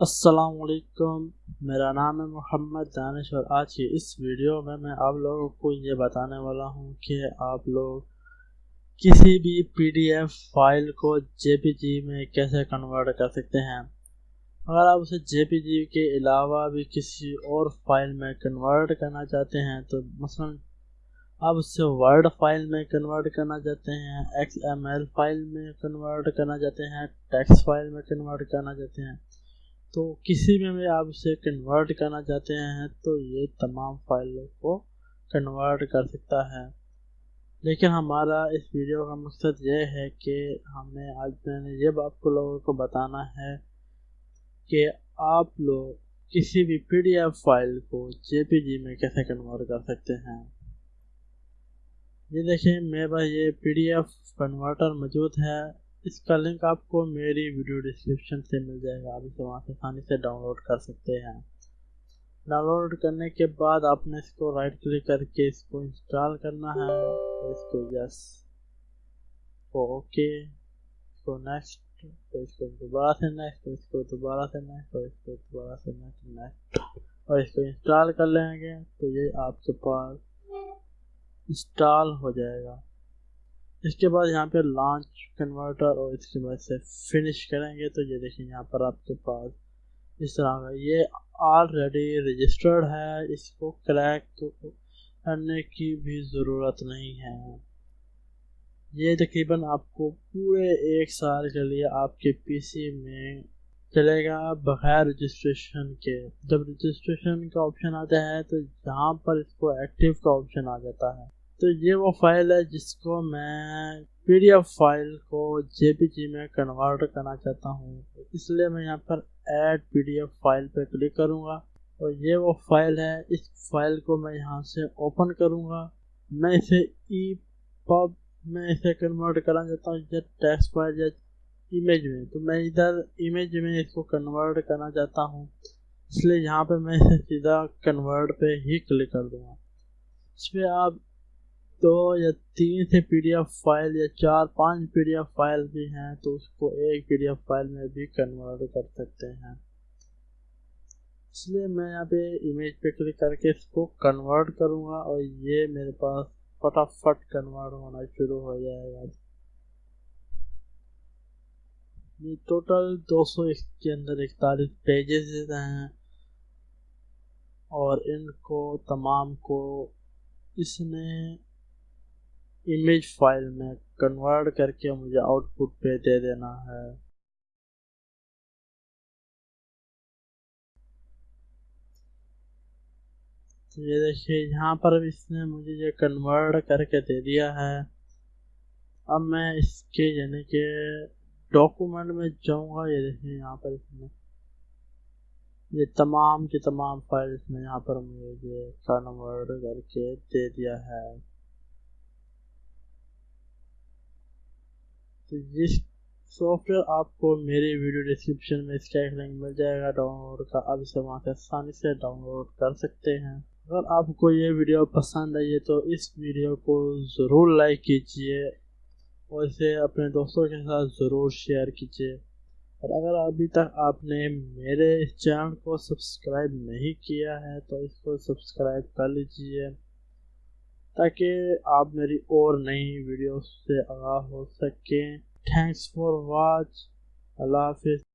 السلام علیکم، میرا نام ہے محمد دانش اور آج کی اس ویڈیو میں میں آپ لوگوں کو یہ بتانے والا ہوں کہ آپ لوگ کسی بھی پی ڈی ایف فائل کو جے پی جی میں کیسے کنورٹ کر سکتے ہیں؟ اگر آپ اسے جے پی جی کے علاوہ بھی کسی اور فائل میں کنورٹ کرنا چاہتے ہیں، تو مثلا آپ اس سے ورڈ فائل میں کنورٹ کرنا چاہتے ہیں ایکس ایم ایل فائل میں کنورٹ کرنا چاہتے ہیں ٹیکس فائل میں کنورٹ کرنا چاہتے ہیں۔ تو کسی میں بھی آپ اسے کنورٹ کرنا چاہتے ہیں تو یہ تمام فائلوں کو کنورٹ کر سکتا ہے۔ لیکن ہمارا اس ویڈیو کا مقصد یہ ہے کہ ہمیں آج میں نے یہ آپ کو لوگوں کو بتانا ہے کہ آپ لوگ کسی بھی پی ڈی ایف فائل کو جے پی جی میں کیسے کنورٹ کر سکتے ہیں۔ یہ دیکھیں میرے پاس یہ پی ڈی ایف کنورٹر موجود ہے۔ اس کا لنک آپ کو میری ویڈیو ڈسکرپشن سے مل جائے گا، آپ اسے وہاں سے آسانی سے ڈاؤن لوڈ کر سکتے ہیں۔ ڈاؤن لوڈ کرنے کے بعد آپ نے اس کو رائٹ کلک کر کے اس کو انسٹال کرنا ہے۔ اس کو یس اوکے اس کو نیکسٹ اس کو دوبارہ سے نیکسٹ اس کو دوبارہ سے نیکسٹ اور اس کو دوبارہ سے نیکسٹ نیکسٹ اور اس کو انسٹال کر لیں گے تو یہ آپ کے پاس انسٹال ہو جائے گا۔ اس کے بعد یہاں پہ لانچ کنورٹر اور اس کے بعد سے فنش کریں گے، تو یہ دیکھیں یہاں پر آپ کے پاس اس طرح کا یہ آلریڈی رجسٹرڈ ہے، اس کو کریک کرنے کی بھی ضرورت نہیں ہے۔ یہ تقریباً آپ کو پورے ایک سال کے لیے آپ کے پی سی میں چلے گا، بغیر رجسٹریشن کے۔ جب رجسٹریشن کا آپشن آتا ہے، تو یہاں پر اس کو ایکٹیو کا آپشن آ جاتا ہے۔ تو یہ وہ فائل ہے جس کو میں پی ڈی ایف فائل کو جے پی جی میں کنورٹ کرنا چاہتا ہوں۔ اس لیے میں یہاں پر add P D F file پہ کلک کروں گا۔ اور یہ وہ فائل ہے، اس فائل کو میں یہاں سے اوپن کروں گا۔ میں اسے ای پب میں اسے کنورٹ کرنا چاہتا ہوں یا ٹیکسٹ فائل یا امیج میں۔ تو میں ادھر امیج میں اس کو کنورٹ کرنا چاہتا ہوں۔ اس لیے یہاں پہ میں اسے سیدھا کنورٹ پہ ہی کلک کر دوں گا۔ اس پہ آپ دو یا تین سے پی ڈی ایف فائل یا چار پانچ پی ڈی ایف فائل بھی ہیں تو اس کو ایک پی ڈی ایف فائل میں بھی کنورٹ کر سکتے ہیں۔ اس لیے میں یہاں پہ امیج پہ کلک کر کے اس کو کنورٹ کروں گا اور یہ میرے پاس فٹافٹ کنورٹ ہونا شروع ہو جائے گا۔ یہ ٹوٹل دو سو کے اندر اکتالیس پیجز ہیں اور ان کو تمام کو اس نے امیج فائل میں کنورٹ کر کے مجھے آؤٹ پٹ پہ دے دینا ہے۔ یہ دیکھیے، یہاں پر اس نے مجھے یہ کنورٹ کر کے دے دیا ہے۔ اب میں اس کے یعنی کہ ڈاکومنٹ میں جاؤں گا، یہ دیکھیں یہاں پر اس میں یہ تمام کے تمام فائلز میں یہاں پر مجھے کنورٹ کر کے دے دیا ہے۔ تو یہ سافٹ ویئر آپ کو میری ویڈیو ڈسکرپشن میں اس کا ایک لنک مل جائے گا ڈاؤن لوڈ کا اب اسے وہاں سے آسانی سے ڈاؤن لوڈ کر سکتے ہیں۔ اگر آپ کو یہ ویڈیو پسند آئی ہے تو اس ویڈیو کو ضرور لائک کیجیے اور اسے اپنے دوستوں کے ساتھ ضرور شیئر کیجیے اور اگر ابھی تک آپ نے میرے اس چینل کو سبسکرائب نہیں کیا ہے تو اس کو سبسکرائب کر لیجیے تاکہ آپ میری اور نئی ویڈیوز سے آگاہ ہو سکیں۔ تھینکس فار واچ اللہ حافظ۔